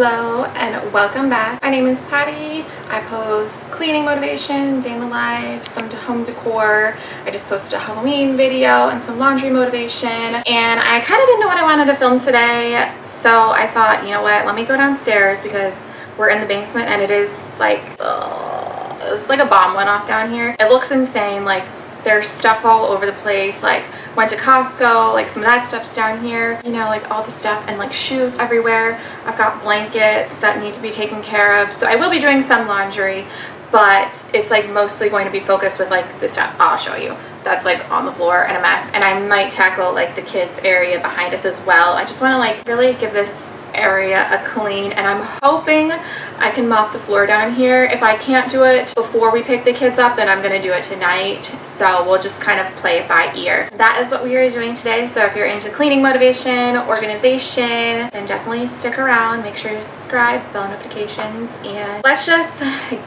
Hello and welcome back. My name is Patty. I post cleaning motivation, day in the life, some home decor. I just posted a Halloween video and some laundry motivation. And I kind of didn't know what I wanted to film today. So I thought, you know what, let me go downstairs because we're in the basement and it is like, ugh, it was like a bomb went off down here. It looks insane. Like there's stuff all over the place. Like went to Costco, like some of that stuff's down here, you know, like all the stuff and like shoes everywhere. I've got blankets that need to be taken care of. So I will be doing some laundry, but it's like mostly going to be focused with like the stuff I'll show you that's like on the floor and a mess and I might tackle like the kids area behind us as well I just want to like really give this area a clean and I'm hoping I can mop the floor down here. If I can't do it before we pick the kids up, then I'm going to do it tonight. So we'll just kind of play it by ear. That is what we are doing today. So if you're into cleaning motivation, organization, then definitely stick around. Make sure you subscribe, bell notifications, and let's just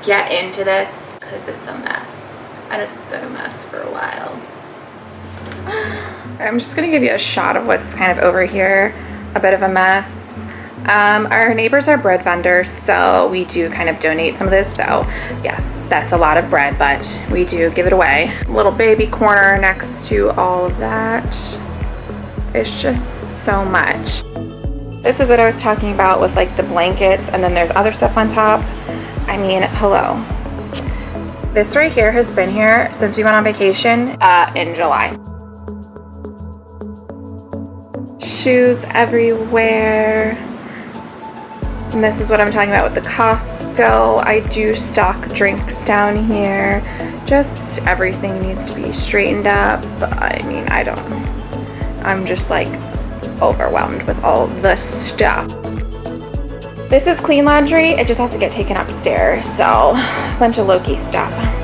get into this because it's a mess. And it's been a mess for a while. I'm just going to give you a shot of what's kind of over here. A bit of a mess um, our neighbors are bread vendors, so we do kind of donate some of this. So yes, that's a lot of bread, but we do give it away. Little baby corner next to all of that. It's just so much. This is what I was talking about with like the blankets and then there's other stuff on top. I mean, hello. This right here has been here since we went on vacation uh, in July. Shoes everywhere and this is what I'm talking about with the Costco. I do stock drinks down here. Just everything needs to be straightened up. I mean, I don't, I'm just like overwhelmed with all the stuff. This is clean laundry. It just has to get taken upstairs. So a bunch of Loki stuff.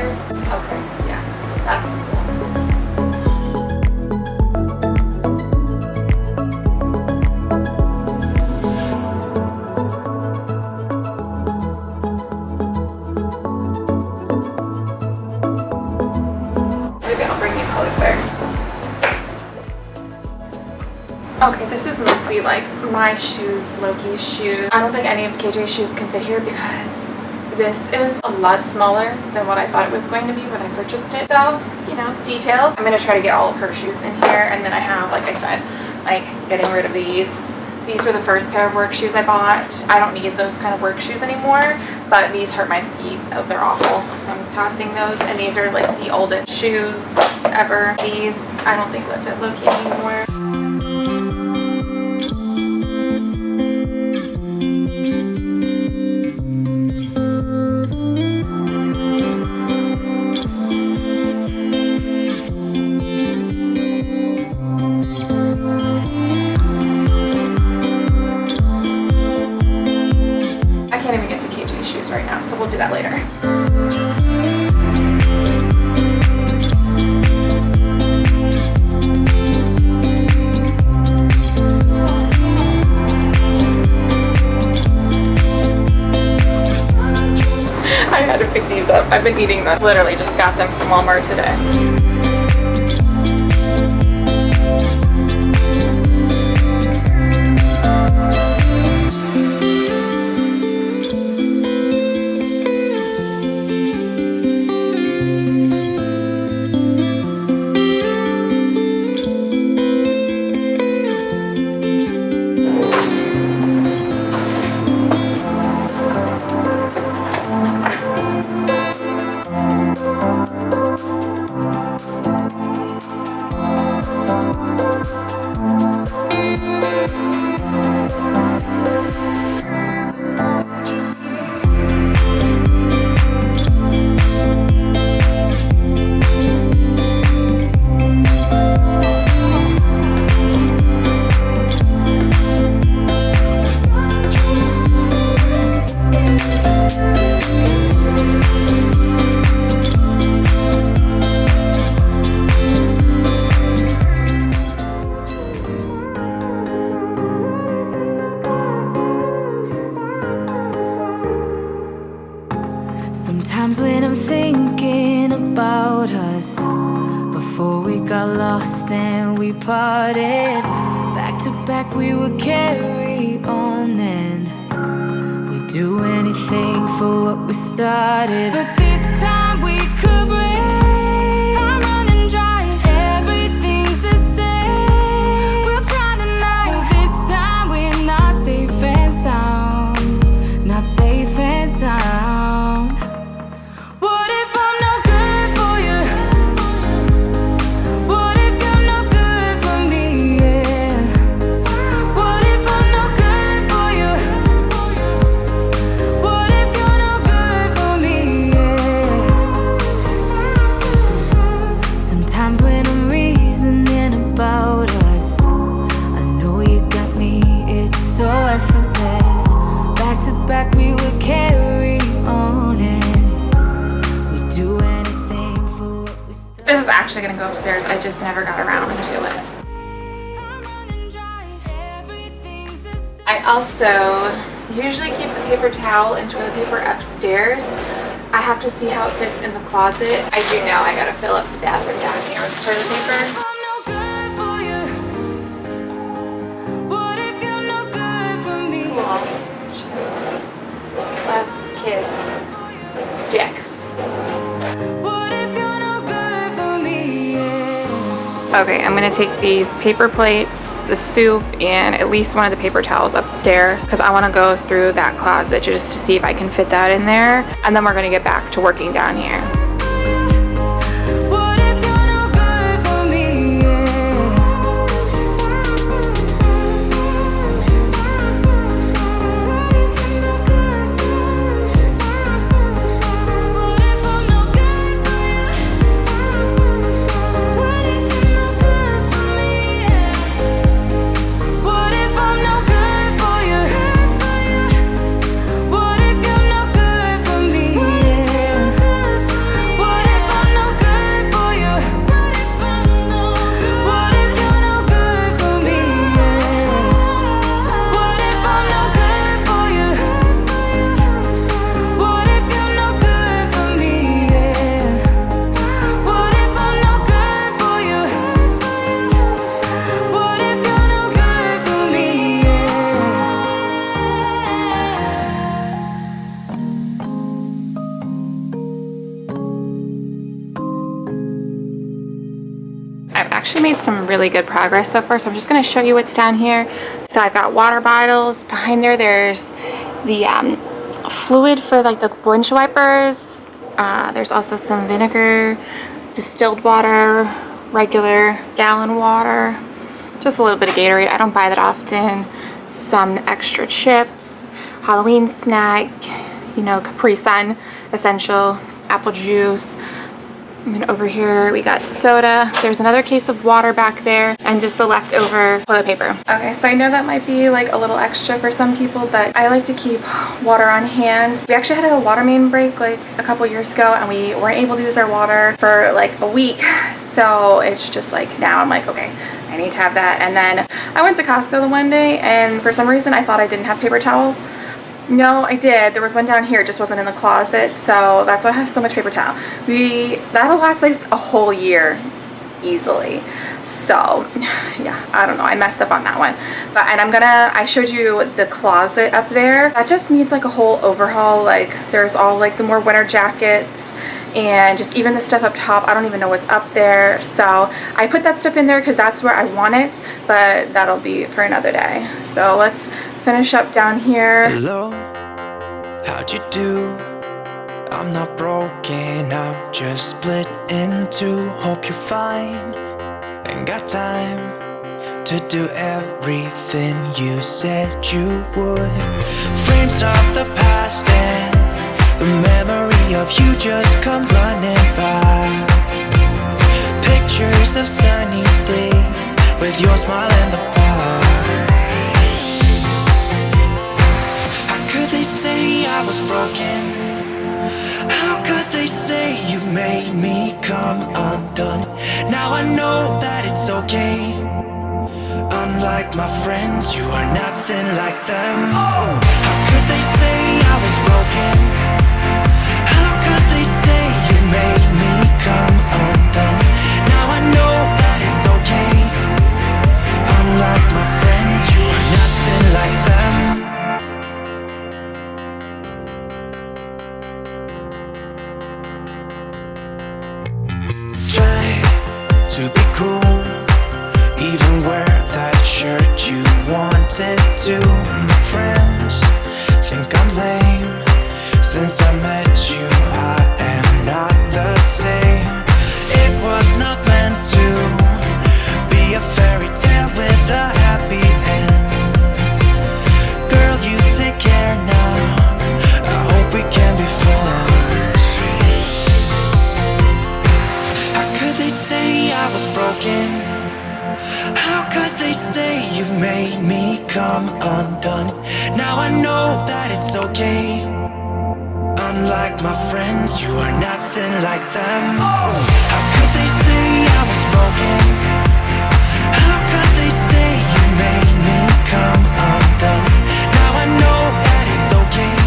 Here? Okay, yeah, that's cool. Maybe I'll bring you closer. Okay, this is mostly like my shoes, Loki's shoes. I don't think any of KJ's shoes can fit here because this is a lot smaller than what I thought it was going to be when I purchased it. So, you know, details. I'm going to try to get all of her shoes in here. And then I have, like I said, like getting rid of these. These were the first pair of work shoes I bought. I don't need those kind of work shoes anymore, but these hurt my feet. Oh, they're awful. So I'm tossing those. And these are like the oldest shoes ever. These I don't think live at Loki anymore. I've been eating them. Literally just got them from Walmart today. Closet. I do know I gotta fill up the bathroom down here with toilet paper. I'm no good for you. What if you're good for me? Kids. Stick. What if you're no good for me? Yeah. Okay, I'm gonna take these paper plates, the soup, and at least one of the paper towels upstairs because I want to go through that closet just to see if I can fit that in there. And then we're gonna get back to working down here. Good progress so far, so I'm just gonna show you what's down here. So I've got water bottles. Behind there, there's the um, fluid for like the windshield wipers. Uh, there's also some vinegar, distilled water, regular gallon water, just a little bit of Gatorade. I don't buy that often. Some extra chips, Halloween snack, you know, Capri Sun, essential, apple juice. And then over here we got soda. There's another case of water back there and just the leftover toilet paper. Okay, so I know that might be like a little extra for some people, but I like to keep water on hand. We actually had a water main break like a couple years ago and we weren't able to use our water for like a week. So it's just like now I'm like, okay, I need to have that. And then I went to Costco the one day and for some reason I thought I didn't have paper towel. No, I did. There was one down here, it just wasn't in the closet, so that's why I have so much paper towel. We that'll last like a whole year easily. So, yeah, I don't know. I messed up on that one. But and I'm gonna I showed you the closet up there. That just needs like a whole overhaul. Like there's all like the more winter jackets and just even the stuff up top I don't even know what's up there so I put that stuff in there because that's where I want it but that'll be for another day so let's finish up down here Hello, how'd you do? I'm not broken, I'm just split in two. Hope you're fine and got time to do everything you said you would. Frames of the past and the memory of you just come running by. Pictures of sunny days with your smile in the was broken? How could they say you made me come undone? Now I know that it's okay. Unlike my friends, you are nothing like them. How could they say I was broken? How could they say you made me come somewhere. Come undone? Now I know that it's okay. Unlike my friends, you are nothing like them. How could they say I was broken? How could they say you made me come undone? Now I know that it's okay.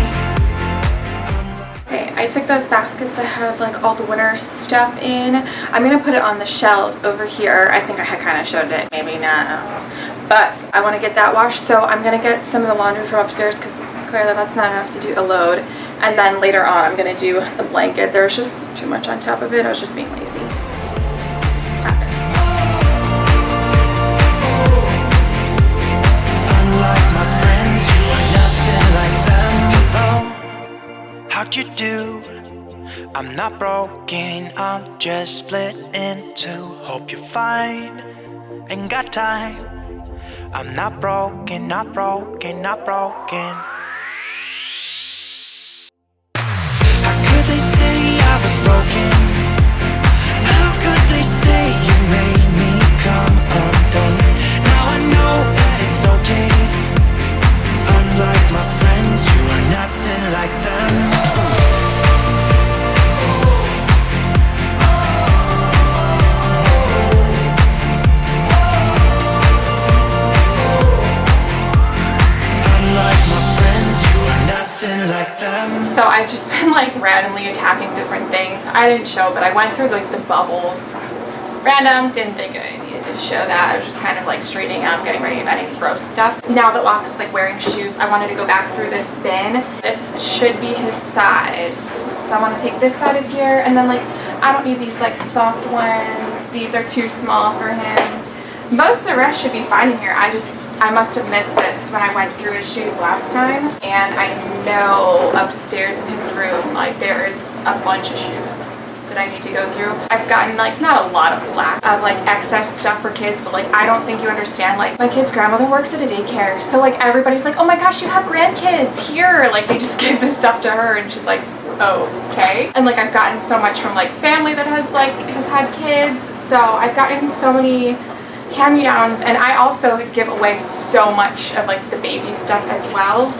Okay, I took those baskets that had like all the winter stuff in. I'm gonna put it on the shelves over here. I think I had kind of showed it, maybe not. But I want to get that washed, so I'm gonna get some of the laundry from upstairs because clearly that's not enough to do a load. And then later on, I'm gonna do the blanket. There's just too much on top of it. I was just being lazy. How'd you do? I'm not broken, I'm just split in two. Hope you're fine, ain't got time. I'm not broken, not broken, not broken. But I went through like the bubbles. Random, didn't think I needed to show that. I was just kind of like straightening up, getting ready of any gross stuff. Now that Lox is like wearing shoes, I wanted to go back through this bin. This should be his size. So I want to take this out of here and then like, I don't need these like soft ones. These are too small for him. Most of the rest should be fine in here. I just, I must have missed this when I went through his shoes last time. And I know upstairs in his room, like there's a bunch of shoes that I need to go through. I've gotten like, not a lot of flack of like excess stuff for kids, but like I don't think you understand. Like my kid's grandmother works at a daycare. So like everybody's like, oh my gosh, you have grandkids here. Like they just give this stuff to her and she's like, okay. And like I've gotten so much from like family that has like, has had kids. So I've gotten so many hand-me-downs and I also give away so much of like the baby stuff as well.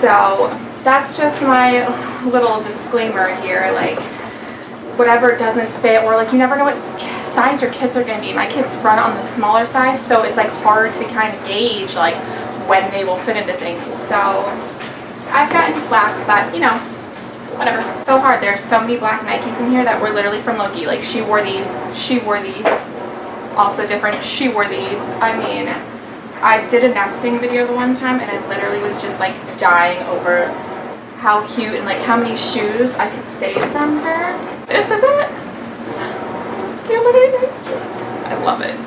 So that's just my little disclaimer here. Like whatever doesn't fit or like you never know what size your kids are going to be. My kids run on the smaller size so it's like hard to kind of gauge like when they will fit into things. So I've gotten flack but you know whatever. So hard. There's so many black Nikes in here that were literally from Loki. Like she wore these, she wore these. Also different, she wore these. I mean, I did a nesting video the one time and I literally was just like dying over how cute and like how many shoes I could save from her. This is it. I love it.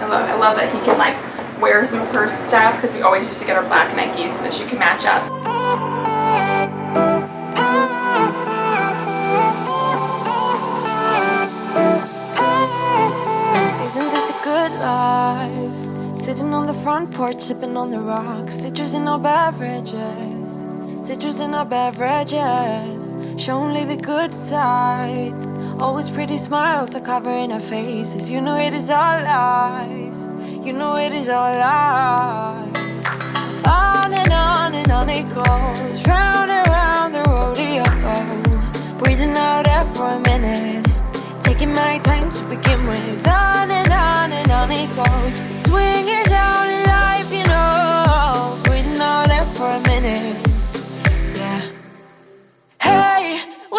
I love I love that he can like wear some of her stuff because we always used to get our black Nikes so that she could match us. Isn't this the good life? Sitting on the front porch, sipping on the rocks. Citrus in our beverages. Citrus in our beverages. Show only the good sides. Always pretty smiles are covering our faces. You know it is all lies. You know it is all lies. On and on and on it goes. Round and round the rodeo. Breathing out air for a minute. Taking my time to begin with. On and on and on it goes. Swinging down in life, you know. Breathing out air for a minute.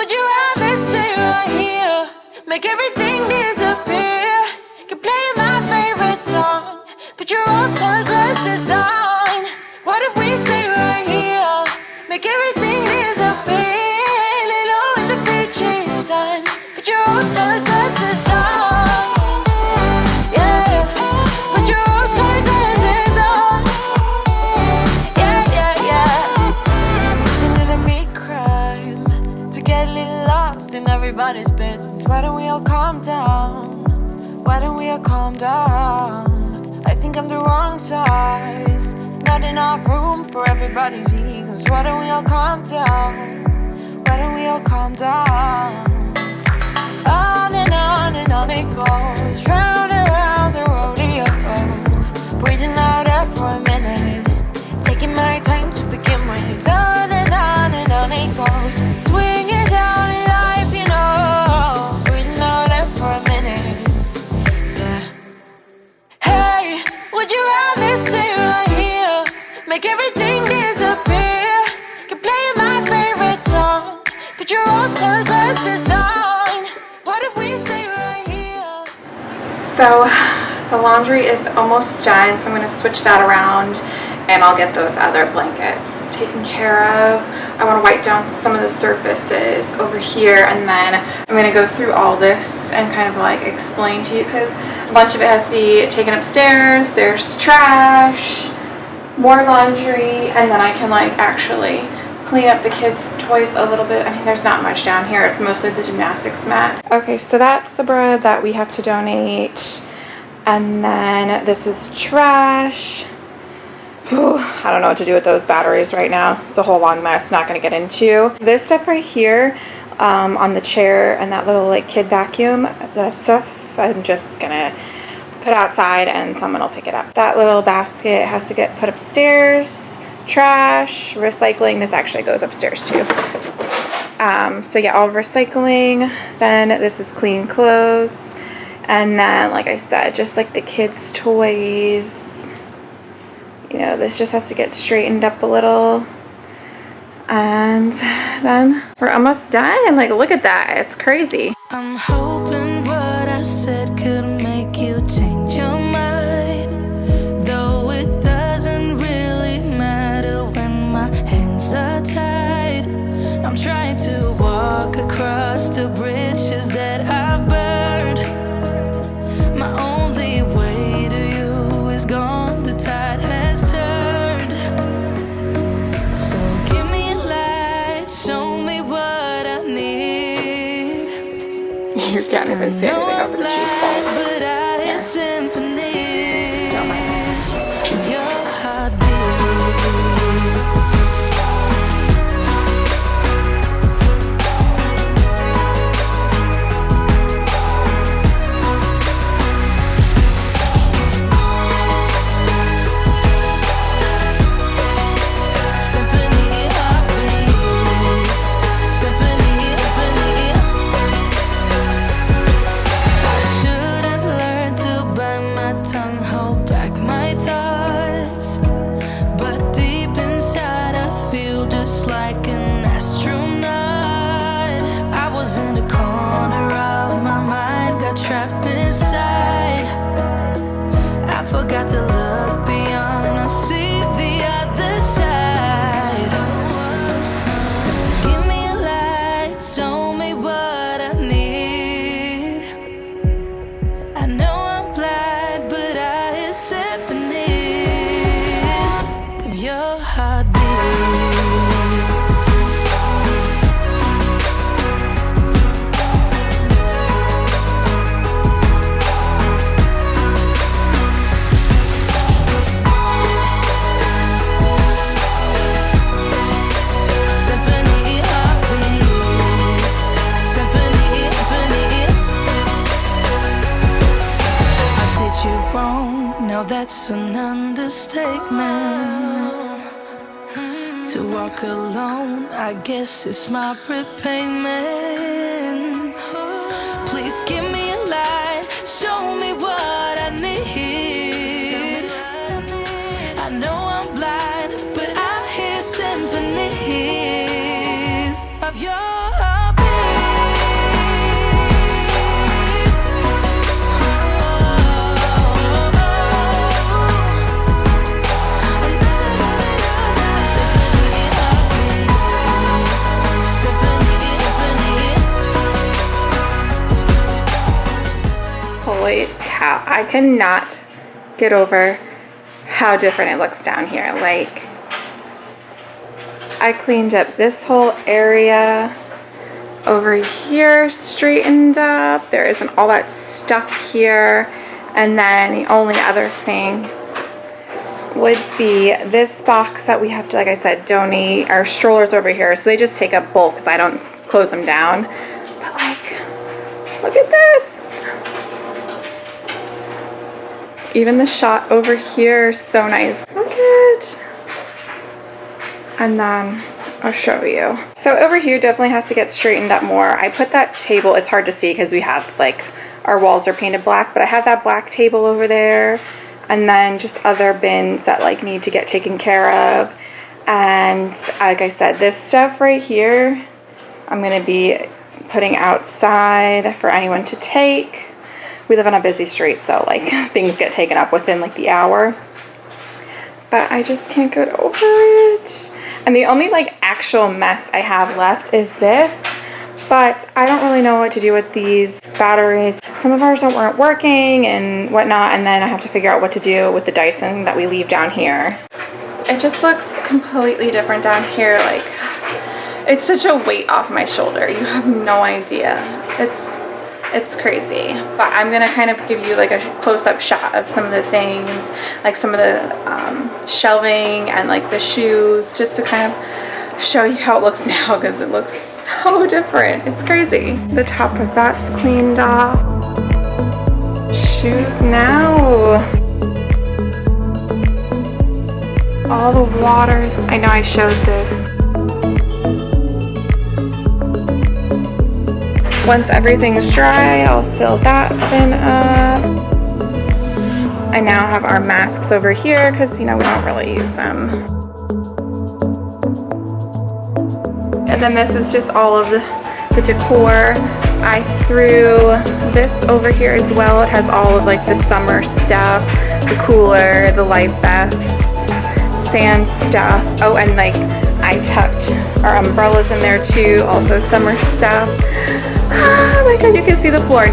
Would you rather stay right here? Make everything disappear. Keep playing my favorite song. Put your rose colored glasses on. What if we stay right here? Make everything disappear. Baby, I calm down. I think I'm the wrong size. Not enough room for everybody's egos. Why don't we all calm down? Why don't we all calm down? On and on and on it goes. Round and round the rodeo. Breathing out air for a minute. Taking my time to begin with. On and on and on it goes. Swinging down and on the laundry is almost done, so I'm gonna switch that around and I'll get those other blankets taken care of. I wanna wipe down some of the surfaces over here and then I'm gonna go through all this and kind of like explain to you because a bunch of it has to be taken upstairs. There's trash, more laundry, and then I can like actually clean up the kids' toys a little bit. I mean, there's not much down here. It's mostly the gymnastics mat. Okay, so that's the bread that we have to donate. And then this is trash. I don't know what to do with those batteries right now. It's a whole long mess, not gonna get into. This stuff right here um, on the chair and that little like kid vacuum, that stuff I'm just gonna put outside and someone will pick it up. That little basket has to get put upstairs. Trash, recycling, this actually goes upstairs too. Um, so yeah, all recycling. Then this is clean clothes. And then, like I said, just like the kids' toys. You know, this just has to get straightened up a little. And then we're almost done. And like, look at that. It's crazy. You can't even see anything guess it's my repayment. I cannot get over how different it looks down here. Like, I cleaned up this whole area over here, straightened up. There isn't all that stuff here. And then the only other thing would be this box that we have to, like I said, donate our strollers over here. So they just take up bulk because I don't close them down. But like, look at this. Even the shot over here, so nice. Look at. And then I'll show you. So over here definitely has to get straightened up more. I put that table, it's hard to see because we have like, our walls are painted black, but I have that black table over there. And then just other bins that like need to get taken care of. And like I said, this stuff right here, I'm gonna be putting outside for anyone to take. We live on a busy street, so like things get taken up within like the hour. But I just can't get over it. And the only like actual mess I have left is this. But I don't really know what to do with these batteries. Some of ours weren't working and whatnot. And then I have to figure out what to do with the Dyson that we leave down here. It just looks completely different down here. Like it's such a weight off my shoulder. You have no idea. It's it's crazy. But I'm gonna kind of give you like a close-up shot of some of the things like some of the um, shelving and like the shoes just to kind of show you how it looks now because it looks so different. It's crazy. The top of that's cleaned off. Shoes now. All the waters. I know I showed this Once everything's dry, I'll fill that bin up. I now have our masks over here because, you know, we don't really use them. And then this is just all of the, the decor. I threw this over here as well. It has all of like the summer stuff, the cooler, the life vests, sand stuff. Oh, and like I tucked our umbrellas in there too, also summer stuff. Oh my god, you can see the floor.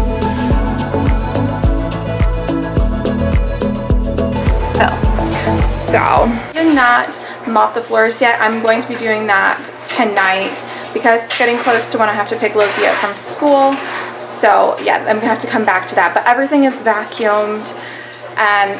Oh. So, I did not mop the floors yet. I'm going to be doing that tonight because it's getting close to when I have to pick Loki up from school. So yeah, I'm gonna have to come back to that. But everything is vacuumed and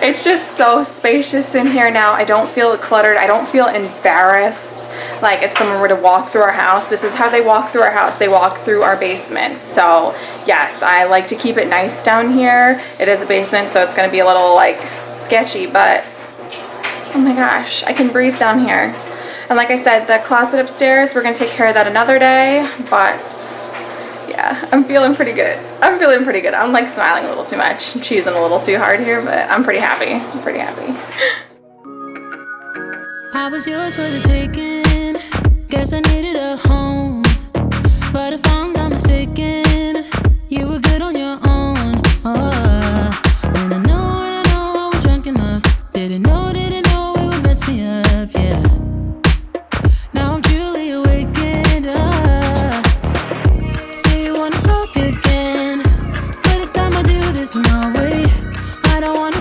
it's just so spacious in here now. I don't feel cluttered. I don't feel embarrassed. Like if someone were to walk through our house, this is how they walk through our house. They walk through our basement. So yes, I like to keep it nice down here. It is a basement, so it's gonna be a little like sketchy, but oh my gosh, I can breathe down here. And like I said, the closet upstairs, we're gonna take care of that another day, but yeah, I'm feeling pretty good. I'm feeling pretty good. I'm like smiling a little too much, I'm cheesing a little too hard here, but I'm pretty happy. I'm pretty happy. I was yours for the taking. Guess I needed a home. But if I'm not mistaken, you were good on your own. Oh, and I know, and I know I was drunk enough. Didn't know, didn't know it would mess me up, yeah. Now I'm truly awakened. Uh, say you wanna talk again, but it's time I do this my way. I don't wanna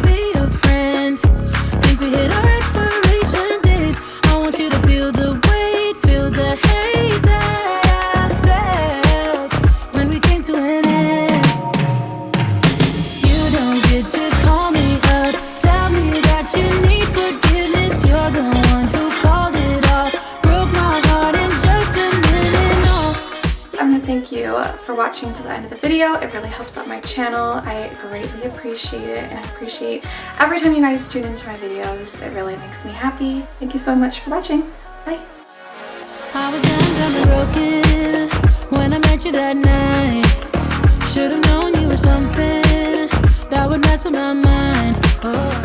channel. I greatly appreciate it and I appreciate every time you guys tune into my videos. It really makes me happy. Thank you so much for watching. Bye. I was broken when I met you that night. Should've known you were something that would mess with my mind. Oh.